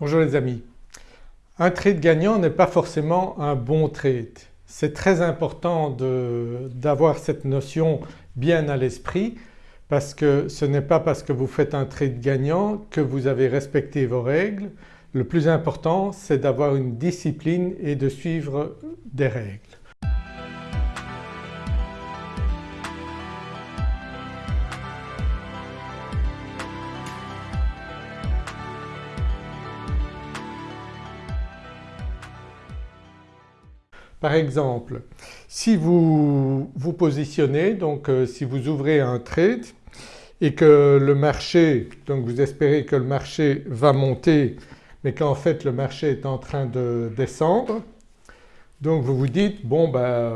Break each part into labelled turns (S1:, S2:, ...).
S1: Bonjour les amis. Un trade gagnant n'est pas forcément un bon trade. C'est très important d'avoir cette notion bien à l'esprit parce que ce n'est pas parce que vous faites un trade gagnant que vous avez respecté vos règles. Le plus important c'est d'avoir une discipline et de suivre des règles. Par exemple, si vous vous positionnez, donc euh, si vous ouvrez un trade et que le marché, donc vous espérez que le marché va monter mais qu'en fait le marché est en train de descendre, donc vous vous dites bon ben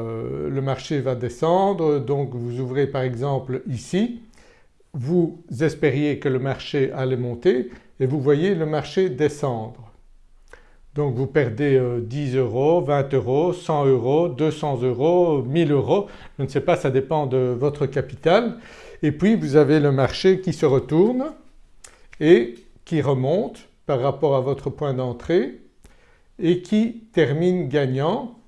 S1: le marché va descendre donc vous ouvrez par exemple ici, vous espériez que le marché allait monter et vous voyez le marché descendre. Donc vous perdez 10 euh, euros, 20 euros, 100 euros, 200 euros, 1000 euros, je ne sais pas ça dépend de votre capital et puis vous avez le marché qui se retourne et qui remonte par rapport à votre point d'entrée et qui termine gagnant.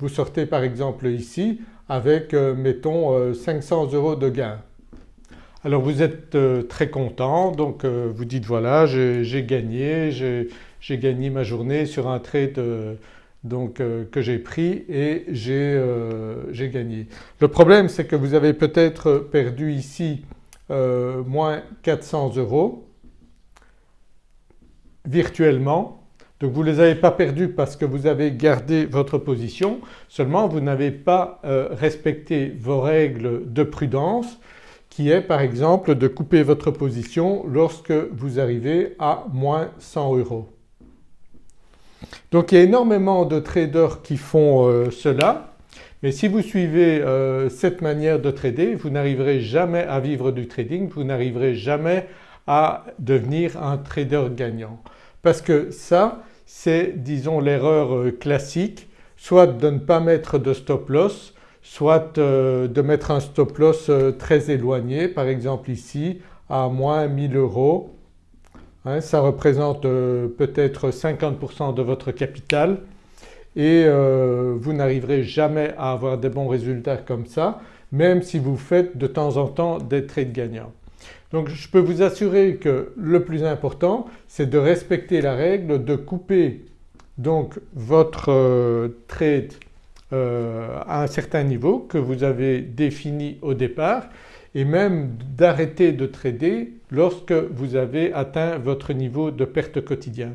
S1: Vous sortez par exemple ici avec euh, mettons 500 euh, euros de gain. Alors vous êtes très content. Donc vous dites voilà j'ai gagné, j'ai gagné ma journée sur un trade euh, donc, euh, que j'ai pris et euh, j'ai gagné. Le problème c'est que vous avez peut-être perdu ici moins 400 euros virtuellement. Donc vous ne les avez pas perdus parce que vous avez gardé votre position. Seulement vous n'avez pas respecté vos règles de prudence qui est par exemple de couper votre position lorsque vous arrivez à moins 100 euros. Donc il y a énormément de traders qui font euh, cela mais si vous suivez euh, cette manière de trader vous n'arriverez jamais à vivre du trading, vous n'arriverez jamais à devenir un trader gagnant. Parce que ça c'est disons l'erreur euh, classique soit de ne pas mettre de stop loss, soit de mettre un stop loss très éloigné. Par exemple ici à moins 1000 euros. Hein, ça représente euh, peut-être 50% de votre capital. Et euh, vous n'arriverez jamais à avoir des bons résultats comme ça même si vous faites de temps en temps des trades gagnants. Donc je peux vous assurer que le plus important c'est de respecter la règle de couper votre euh, à un certain niveau que vous avez défini au départ et même d'arrêter de trader lorsque vous avez atteint votre niveau de perte quotidien.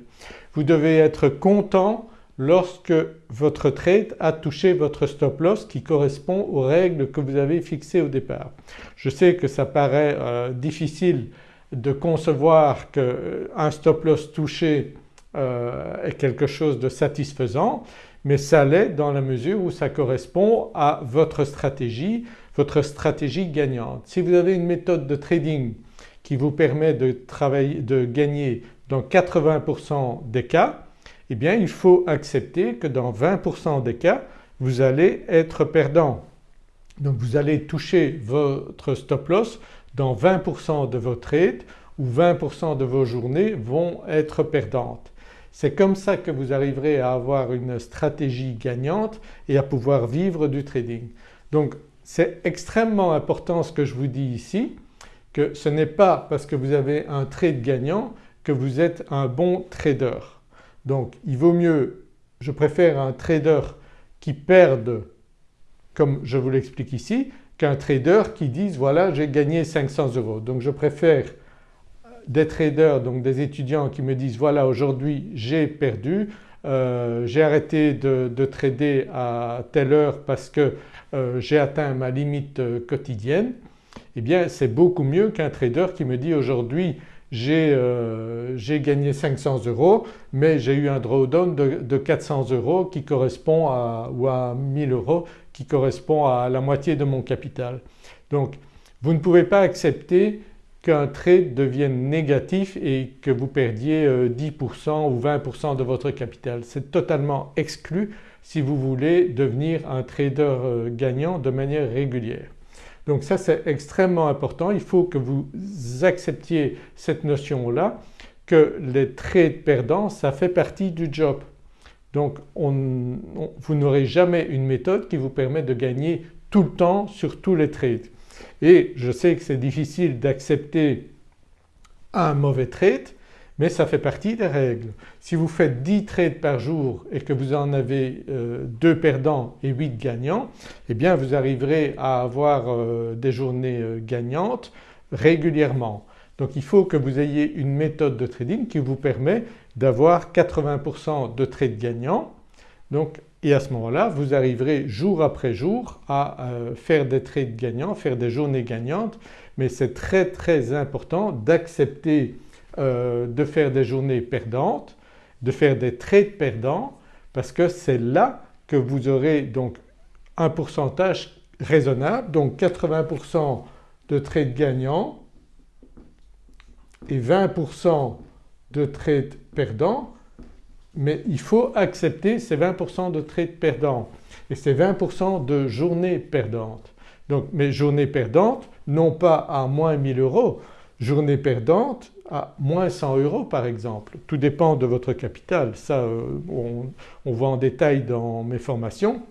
S1: Vous devez être content lorsque votre trade a touché votre stop loss qui correspond aux règles que vous avez fixées au départ. Je sais que ça paraît euh, difficile de concevoir qu'un stop loss touché euh, est quelque chose de satisfaisant mais ça l'est dans la mesure où ça correspond à votre stratégie, votre stratégie gagnante. Si vous avez une méthode de trading qui vous permet de, travailler, de gagner dans 80% des cas, eh bien il faut accepter que dans 20% des cas vous allez être perdant. Donc vous allez toucher votre stop loss dans 20% de vos trades ou 20% de vos journées vont être perdantes. C'est comme ça que vous arriverez à avoir une stratégie gagnante et à pouvoir vivre du trading. Donc c'est extrêmement important ce que je vous dis ici que ce n'est pas parce que vous avez un trade gagnant que vous êtes un bon trader. Donc il vaut mieux, je préfère un trader qui perde comme je vous l'explique ici qu'un trader qui dise voilà j'ai gagné 500 euros. Donc je préfère des traders donc des étudiants qui me disent voilà aujourd'hui j'ai perdu, euh, j'ai arrêté de, trader à telle heure parce que euh, j'ai atteint ma limite euh, quotidienne, eh bien c'est beaucoup mieux qu'un trader qui me dit aujourd'hui j'ai gagné 500 euros mais j'ai eu un drawdown de, de 400 euros qui correspond à ou à 1000 euros qui correspond à la moitié de mon capital. Donc vous ne pouvez pas accepter qu'un trade devienne négatif et que vous perdiez 10% euh, ou 20% de votre capital. C'est totalement exclu si vous voulez devenir un trader euh, gagnant de manière régulière. Donc ça c'est extrêmement important, il faut que vous acceptiez cette notion-là que les trades perdants ça fait partie du job. Donc vous n'aurez jamais une méthode qui vous permet de gagner tout le temps sur tous les trades. Et je sais que c'est difficile d'accepter un mauvais trade mais ça fait partie des règles. Si vous faites 10 trades par jour et que vous en avez 2 euh, perdants et 8 gagnants eh bien vous arriverez à avoir euh, des journées euh, gagnantes régulièrement. Donc il faut que vous ayez une méthode de trading qui vous permet d'avoir 80% de trades gagnants et à ce moment-là vous arriverez jour après jour à faire des trades gagnants, faire des journées gagnantes. Mais c'est très très important d'accepter euh, de faire des journées perdantes, de faire des trades perdants parce que c'est là que vous aurez donc un pourcentage raisonnable donc 80% de trades gagnants et 20% de trades perdants mais il faut accepter ces 20% de trades perdants et ces 20% de journées perdantes. Donc mes journées perdantes non pas à moins 1000 euros, journées perdantes à moins 100 euros par exemple. Tout dépend de votre capital, ça euh, on, voit en détail dans mes formations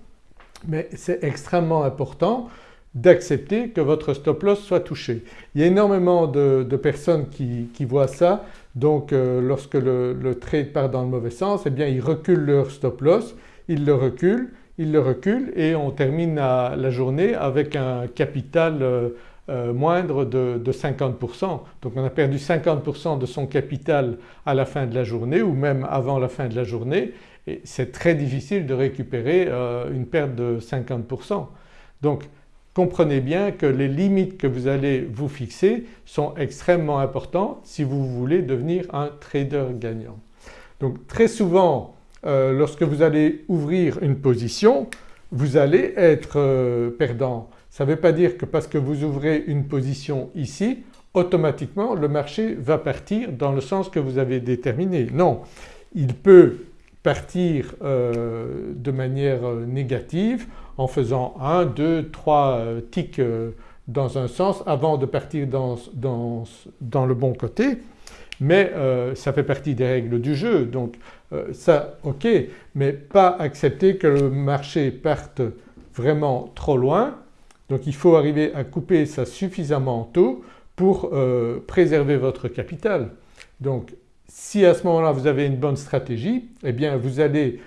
S1: mais c'est extrêmement important d'accepter que votre stop loss soit touché. Il y a énormément de, personnes qui, voient ça donc euh, lorsque le, trade part dans le mauvais sens eh bien ils reculent leur stop loss, ils le reculent, ils le reculent et on termine la journée avec un capital euh, euh, moindre de, 50%. Donc on a perdu 50% de son capital à la fin de la journée ou même avant la fin de la journée et c'est très difficile de récupérer une perte de 50%. Donc comprenez bien que les limites que vous allez vous fixer sont extrêmement importantes si vous voulez devenir un trader gagnant. Donc très souvent euh, lorsque vous allez ouvrir une position vous allez être perdant ça ne veut pas dire que parce que vous ouvrez une position ici automatiquement le marché va partir dans le sens que vous avez déterminé. Non, il peut partir euh, de manière euh, négative en faisant 1, 2, 3 ticks euh, dans un sens avant de partir dans, le bon côté. Mais ça fait partie des règles du jeu. Donc ça ok mais pas accepter que le marché parte vraiment trop loin. Donc il faut arriver à couper ça suffisamment tôt pour euh, préserver votre capital. Donc si à ce moment-là vous avez une bonne stratégie eh bien vous allez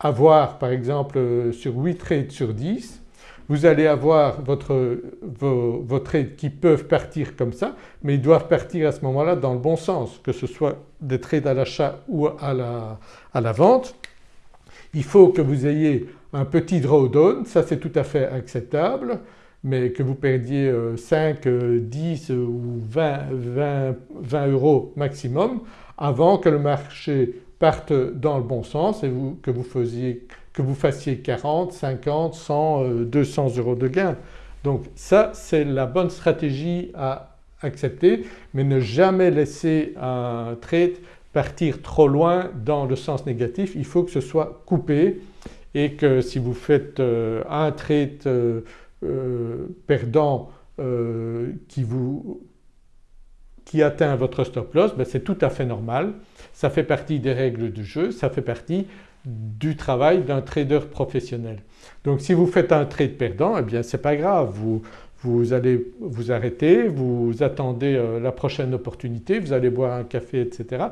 S1: avoir par exemple euh, sur 8 trades sur 10 vous allez avoir votre, vos, vos, trades qui peuvent partir comme ça mais ils doivent partir à ce moment-là dans le bon sens que ce soit des trades à l'achat ou à la, à la vente. Il faut que vous ayez un petit drawdown, ça c'est tout à fait acceptable mais que vous perdiez 5, euh, 10 euh, ou 20, 20, euros maximum avant que le marché parte dans le bon sens et que, vous faisiez, que vous fassiez 40, 50, 100, 200 euros de gain. Donc ça c'est la bonne stratégie à accepter mais ne jamais laisser un trade partir trop loin dans le sens négatif, il faut que ce soit coupé et que si vous faites euh, un trade euh, perdant euh, qui, vous, qui atteint votre stop loss, ben c'est tout à fait normal. Ça fait partie des règles du jeu, ça fait partie du travail d'un trader professionnel. Donc si vous faites un trade perdant, eh bien c'est pas grave, vous, vous allez vous arrêter, vous attendez euh, la prochaine opportunité, vous allez boire un café etc.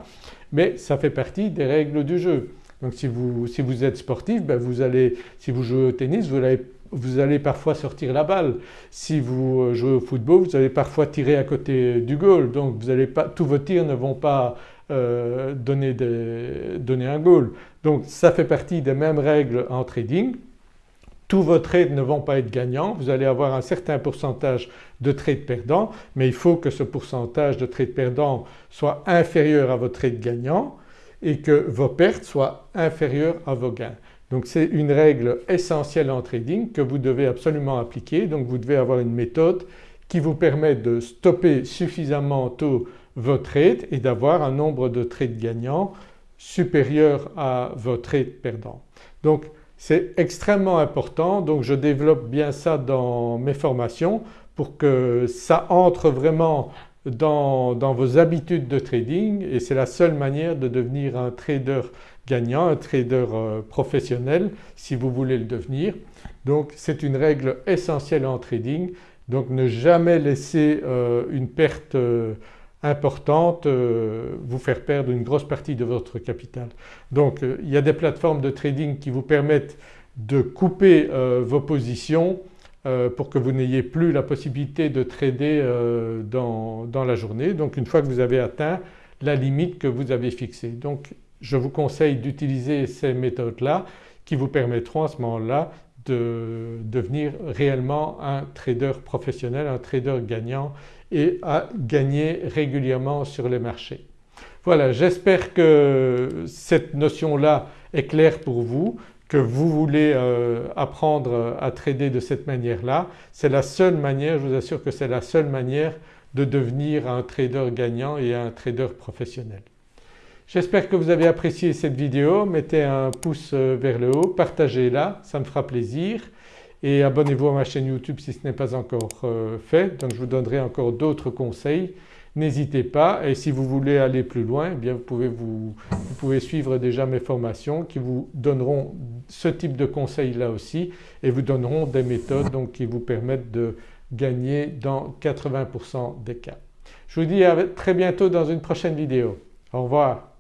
S1: Mais ça fait partie des règles du jeu. Donc si vous, si vous êtes sportif, ben vous allez, si vous jouez au tennis, vous allez vous allez parfois sortir la balle. Si vous euh, jouez au football, vous allez parfois tirer à côté du goal donc vous allez pas, tous vos tirs ne vont pas euh, donner, donner un goal. Donc ça fait partie des mêmes règles en trading. Tous vos trades ne vont pas être gagnants, vous allez avoir un certain pourcentage de trades perdants mais il faut que ce pourcentage de trades perdants soit inférieur à vos trades gagnants et que vos pertes soient inférieures à vos gains. Donc c'est une règle essentielle en trading que vous devez absolument appliquer. Donc vous devez avoir une méthode qui vous permet de stopper suffisamment tôt vos trades et d'avoir un nombre de trades gagnants supérieur à vos trades perdants. Donc c'est extrêmement important donc je développe bien ça dans mes formations pour que ça entre vraiment dans, vos habitudes de trading et c'est la seule manière de devenir un trader gagnant, un trader euh, professionnel si vous voulez le devenir. Donc c'est une règle essentielle en trading donc ne jamais laisser euh, une perte euh, importante vous faire perdre une grosse partie de votre capital. Donc il y a des plateformes de trading qui vous permettent de couper vos positions pour que vous n'ayez plus la possibilité de trader dans, dans, la journée. Donc une fois que vous avez atteint la limite que vous avez fixée. Donc je vous conseille d'utiliser ces méthodes-là qui vous permettront à ce moment-là de devenir réellement un trader professionnel, un trader gagnant et à gagner régulièrement sur les marchés. Voilà j'espère que cette notion-là est claire pour vous, vous voulez euh, apprendre à trader de cette manière-là. C'est la seule manière, je vous assure que c'est la seule manière de devenir un trader gagnant et un trader professionnel. J'espère que vous avez apprécié cette vidéo, mettez un pouce euh, vers le haut, partagez-la, ça me fera plaisir et abonnez-vous à ma chaîne YouTube si ce n'est pas encore euh, fait donc je vous donnerai encore d'autres conseils. N'hésitez pas et si vous voulez aller plus loin eh bien vous pouvez, vous, pouvez suivre déjà mes formations qui vous donneront ce type de conseils là aussi et vous donneront des méthodes donc qui vous permettent de gagner dans 80% des cas. Je vous dis à très bientôt dans une prochaine vidéo. Au revoir.